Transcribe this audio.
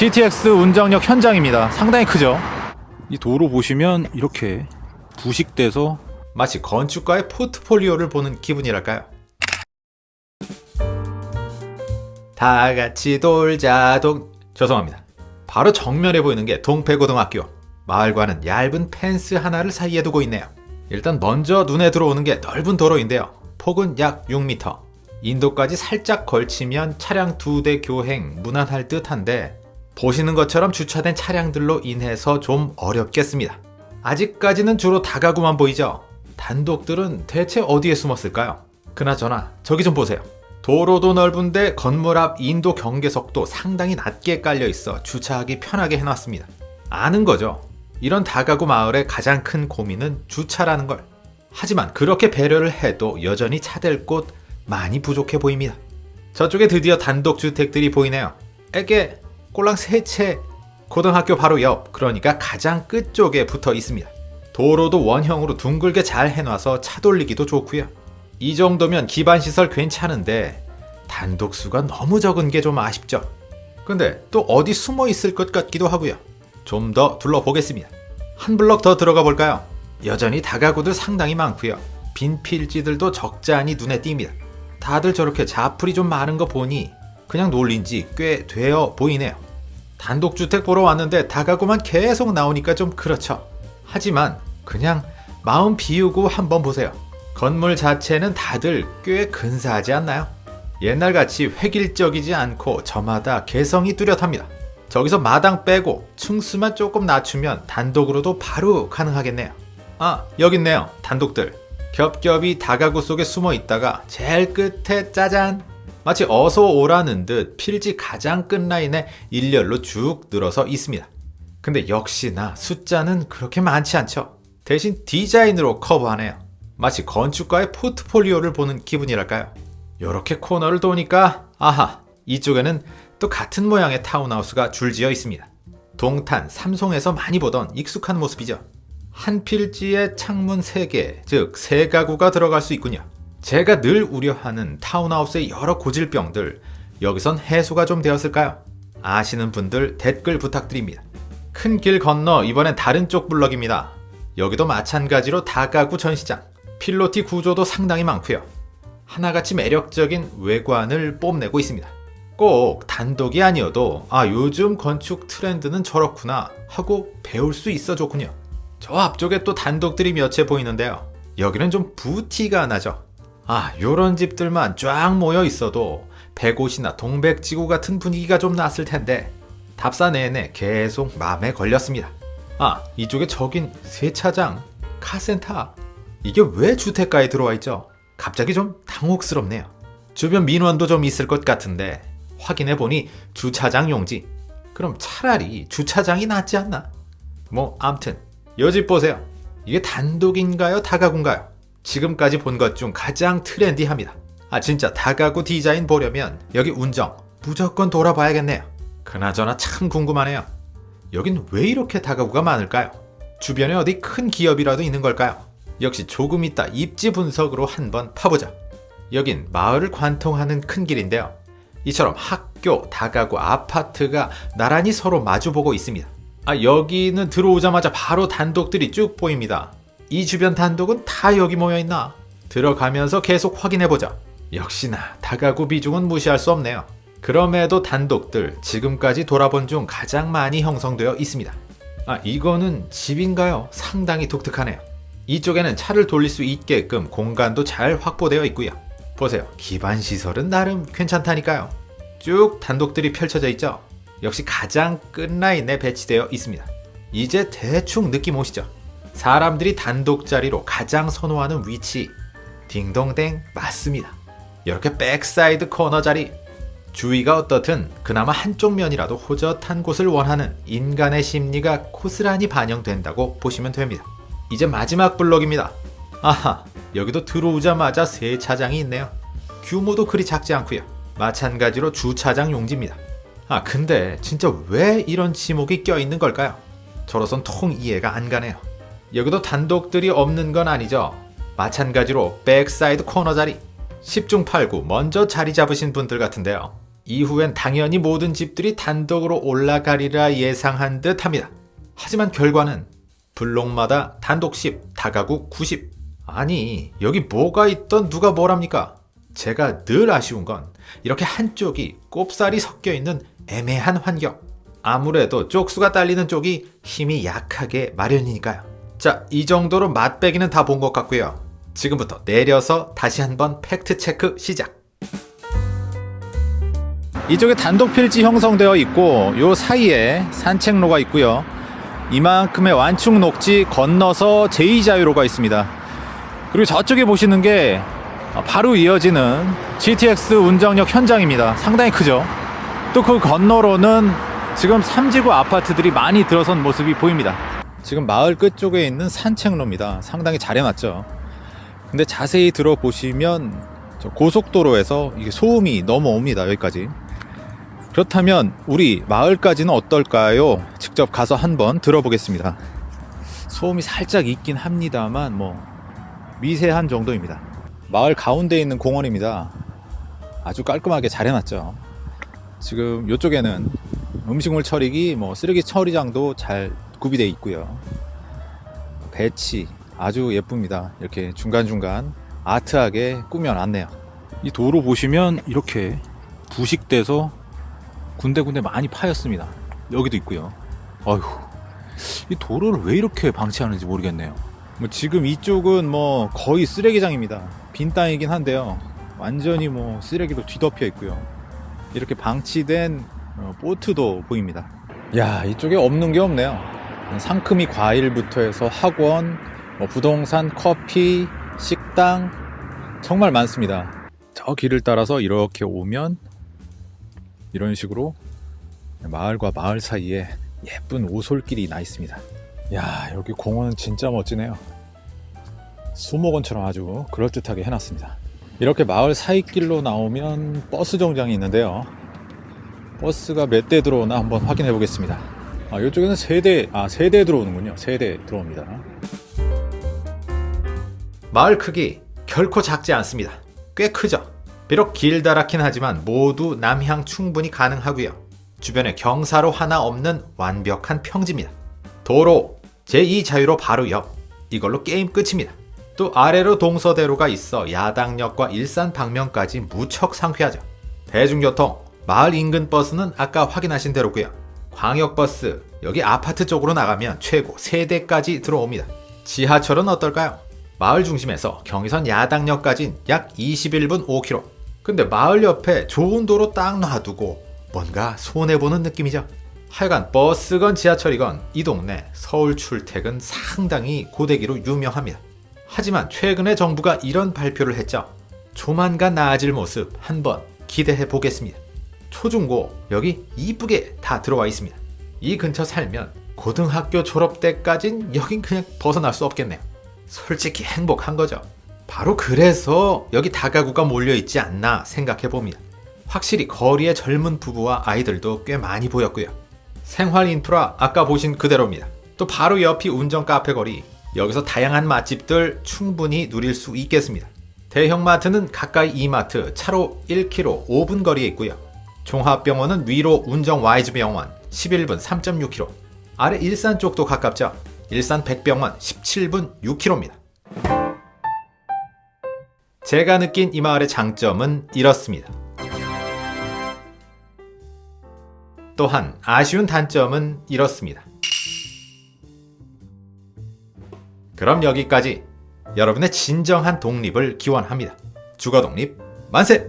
GTX 운정역 현장입니다. 상당히 크죠? 이 도로 보시면 이렇게 부식돼서 마치 건축가의 포트폴리오를 보는 기분이랄까요? 다 같이 놀자 동 죄송합니다. 바로 정면에 보이는 게 동패고등학교. 마을과는 얇은 펜스 하나를 사이에 두고 있네요. 일단 먼저 눈에 들어오는 게 넓은 도로인데요. 폭은 약 6m. 인도까지 살짝 걸치면 차량 두 대 교행 무난할 듯한데 보시는 것처럼 주차된 차량들로 인해서 좀 어렵겠습니다. 아직까지는 주로 다가구만 보이죠? 단독들은 대체 어디에 숨었을까요? 그나저나 저기 좀 보세요. 도로도 넓은데 건물 앞 인도 경계석도 상당히 낮게 깔려 있어 주차하기 편하게 해놨습니다. 아는 거죠. 이런 다가구 마을의 가장 큰 고민은 주차라는 걸. 하지만 그렇게 배려를 해도 여전히 차댈 곳 많이 부족해 보입니다. 저쪽에 드디어 단독 주택들이 보이네요. 에게 꼴랑 세 채 고등학교 바로 옆 그러니까 가장 끝쪽에 붙어 있습니다. 도로도 원형으로 둥글게 잘 해놔서 차 돌리기도 좋고요. 이 정도면 기반시설 괜찮은데 단독수가 너무 적은 게 좀 아쉽죠. 근데 또 어디 숨어 있을 것 같기도 하고요. 좀 더 둘러보겠습니다. 한 블럭 더 들어가 볼까요? 여전히 다가구들 상당히 많고요. 빈 필지들도 적잖이 눈에 띕니다. 다들 저렇게 자풀이 좀 많은 거 보니 그냥 놀린 지 꽤 되어 보이네요. 단독주택 보러 왔는데 다가구만 계속 나오니까 좀 그렇죠. 하지만 그냥 마음 비우고 한번 보세요. 건물 자체는 다들 꽤 근사하지 않나요? 옛날같이 획일적이지 않고 저마다 개성이 뚜렷합니다. 저기서 마당 빼고 층수만 조금 낮추면 단독으로도 바로 가능하겠네요. 아, 여기 있네요. 단독들. 겹겹이 다가구 속에 숨어 있다가 제일 끝에 짜잔! 마치 어서 오라는 듯 필지 가장 끝라인에 일렬로 쭉 늘어서 있습니다. 근데 역시나 숫자는 그렇게 많지 않죠. 대신 디자인으로 커버하네요. 마치 건축가의 포트폴리오를 보는 기분이랄까요. 이렇게 코너를 도니까 아하 이쪽에는 또 같은 모양의 타운하우스가 줄지어 있습니다. 동탄, 삼송에서 많이 보던 익숙한 모습이죠. 한 필지에 창문 3개, 즉 3가구가 들어갈 수 있군요. 제가 늘 우려하는 타운하우스의 여러 고질병들 여기선 해소가 좀 되었을까요? 아시는 분들 댓글 부탁드립니다. 큰 길 건너 이번엔 다른 쪽 블럭입니다. 여기도 마찬가지로 다가구 전시장, 필로티 구조도 상당히 많고요. 하나같이 매력적인 외관을 뽐내고 있습니다. 꼭 단독이 아니어도 아 요즘 건축 트렌드는 저렇구나 하고 배울 수 있어 좋군요. 저 앞쪽에 또 단독들이 몇 채 보이는데요. 여기는 좀 부티가 나죠. 아 요런 집들만 쫙 모여 있어도 백옷이나 동백지구 같은 분위기가 좀 났을 텐데 답사 내내 계속 마음에 걸렸습니다. 아 이쪽에 저긴 세차장, 카센터 이게 왜 주택가에 들어와 있죠? 갑자기 좀 당혹스럽네요. 주변 민원도 좀 있을 것 같은데 확인해 보니 주차장 용지. 그럼 차라리 주차장이 낫지 않나? 뭐 암튼 요집 보세요. 이게 단독인가요? 다가구인가요? 지금까지 본 것 중 가장 트렌디합니다. 아 진짜 다가구 디자인 보려면 여기 운정 무조건 돌아봐야겠네요. 그나저나 참 궁금하네요. 여긴 왜 이렇게 다가구가 많을까요? 주변에 어디 큰 기업이라도 있는 걸까요? 역시 조금 있다 입지 분석으로 한번 파보자. 여긴 마을을 관통하는 큰 길인데요. 이처럼 학교, 다가구, 아파트가 나란히 서로 마주보고 있습니다. 아, 여기는 들어오자마자 바로 단독들이 쭉 보입니다. 이 주변 단독은 다 여기 모여있나? 들어가면서 계속 확인해보자. 역시나 다가구 비중은 무시할 수 없네요. 그럼에도 단독들 지금까지 돌아본 중 가장 많이 형성되어 있습니다. 아, 이거는 집인가요? 상당히 독특하네요. 이쪽에는 차를 돌릴 수 있게끔 공간도 잘 확보되어 있고요. 보세요. 기반 시설은 나름 괜찮다니까요. 쭉 단독들이 펼쳐져 있죠. 역시 가장 끝라인에 배치되어 있습니다. 이제 대충 느낌 오시죠? 사람들이 단독 자리로 가장 선호하는 위치 딩동댕 맞습니다. 이렇게 backside 코너 자리 주위가 어떻든 그나마 한쪽 면이라도 호젓한 곳을 원하는 인간의 심리가 고스란히 반영된다고 보시면 됩니다. 이제 마지막 블록입니다. 아하, 여기도 들어오자마자 세차장이 있네요. 규모도 그리 작지 않고요. 마찬가지로 주차장 용지입니다. 아, 근데 진짜 왜 이런 지목이 껴있는 걸까요? 저로선 통 이해가 안 가네요. 여기도 단독들이 없는 건 아니죠. 마찬가지로 backside 코너 자리 10중 8구 먼저 자리 잡으신 분들 같은데요. 이후엔 당연히 모든 집들이 단독으로 올라가리라 예상한 듯 합니다. 하지만 결과는 블록마다 단독 10, 다가구 90. 아니, 여기 뭐가 있던 누가 뭐랍니까? 제가 늘 아쉬운 건 이렇게 한쪽이 꼽사리 섞여 있는 애매한 환경. 아무래도 쪽수가 딸리는 쪽이 힘이 약하게 마련이니까요. 자, 이 정도로 맛배기는 다 본 것 같고요. 지금부터 내려서 다시 한번 팩트 체크 시작. 이쪽에 단독 필지 형성되어 있고 요 사이에 산책로가 있고요. 이만큼의 완충 녹지 건너서 제2자유로가 있습니다. 그리고 저쪽에 보시는 게 바로 이어지는 GTX 운정역 현장입니다. 상당히 크죠. 또 그 건너로는 지금 삼지구 아파트들이 많이 들어선 모습이 보입니다. 지금 마을 끝쪽에 있는 산책로입니다. 상당히 잘 해놨죠. 근데 자세히 들어보시면 저 고속도로에서 이게 소음이 넘어옵니다. 여기까지. 그렇다면 우리 마을까지는 어떨까요? 직접 가서 한번 들어보겠습니다. 소음이 살짝 있긴 합니다만 뭐 미세한 정도입니다. 마을 가운데 있는 공원입니다. 아주 깔끔하게 잘 해놨죠. 지금 이쪽에는 음식물 처리기, 뭐 쓰레기 처리장도 잘 구비되어 있고요. 배치 아주 예쁩니다. 이렇게 중간중간 아트하게 꾸며놨네요. 이 도로 보시면 이렇게 부식돼서 군데군데 많이 파였습니다. 여기도 있고요. 어휴, 이 도로를 왜 이렇게 방치하는지 모르겠네요. 뭐 지금 이쪽은 뭐 거의 쓰레기장입니다. 빈 땅이긴 한데요. 완전히 뭐 쓰레기로 뒤덮여 있고요. 이렇게 방치된 어, 보트도 보입니다. 야, 이쪽에 없는 게 없네요. 상큼이 과일부터 해서 학원, 뭐 부동산, 커피, 식당 정말 많습니다. 저 길을 따라서 이렇게 오면 이런 식으로 마을과 마을 사이에 예쁜 오솔길이 나 있습니다. 야, 여기 공원은 진짜 멋지네요. 수목원처럼 아주 그럴듯하게 해놨습니다. 이렇게 마을 사이길로 나오면 버스 정장이 있는데요. 버스가 몇 대 들어오나 한번 확인해 보겠습니다. 아, 이쪽에는 세 대, 아, 세대 들어오는군요. 세대 들어옵니다. 마을 크기 결코 작지 않습니다. 꽤 크죠. 비록 길다랗긴 하지만 모두 남향 충분히 가능하고요. 주변에 경사로 하나 없는 완벽한 평지입니다. 도로 제2자유로 바로 옆 이걸로 게임 끝입니다. 또 아래로 동서대로가 있어 야당역과 일산 방면까지 무척 상쾌하죠. 대중교통 마을 인근 버스는 아까 확인하신 대로고요. 광역버스 여기 아파트 쪽으로 나가면 최고 3대까지 들어옵니다. 지하철은 어떨까요? 마을 중심에서 경의선 야당역까진 약 21분 5km. 근데 마을 옆에 좋은 도로 딱 놔두고 뭔가 손해보는 느낌이죠. 하여간 버스건 지하철이건 이 동네 서울 출퇴근 상당히 고데기로 유명합니다. 하지만 최근에 정부가 이런 발표를 했죠. 조만간 나아질 모습 한번 기대해 보겠습니다. 초중고 여기 이쁘게 다 들어와 있습니다. 이 근처 살면 고등학교 졸업 때까진 여긴 그냥 벗어날 수 없겠네요. 솔직히 행복한 거죠. 바로 그래서 여기 다가구가 몰려 있지 않나 생각해 봅니다. 확실히 거리에 젊은 부부와 아이들도 꽤 많이 보였고요. 생활 인프라 아까 보신 그대로입니다. 또 바로 옆이 운정 카페 거리. 여기서 다양한 맛집들 충분히 누릴 수 있겠습니다. 대형 마트는 가까이 이마트 차로 1km 5분 거리에 있고요. 종합병원은 위로 운정 와이즈 병원 11분 3.6km. 아래 일산 쪽도 가깝죠. 일산 백병원 17분 6km입니다. 제가 느낀 이 마을의 장점은 이렇습니다. 또한 아쉬운 단점은 이렇습니다. 그럼 여기까지 여러분의 진정한 독립을 기원합니다. 주거 독립 만세!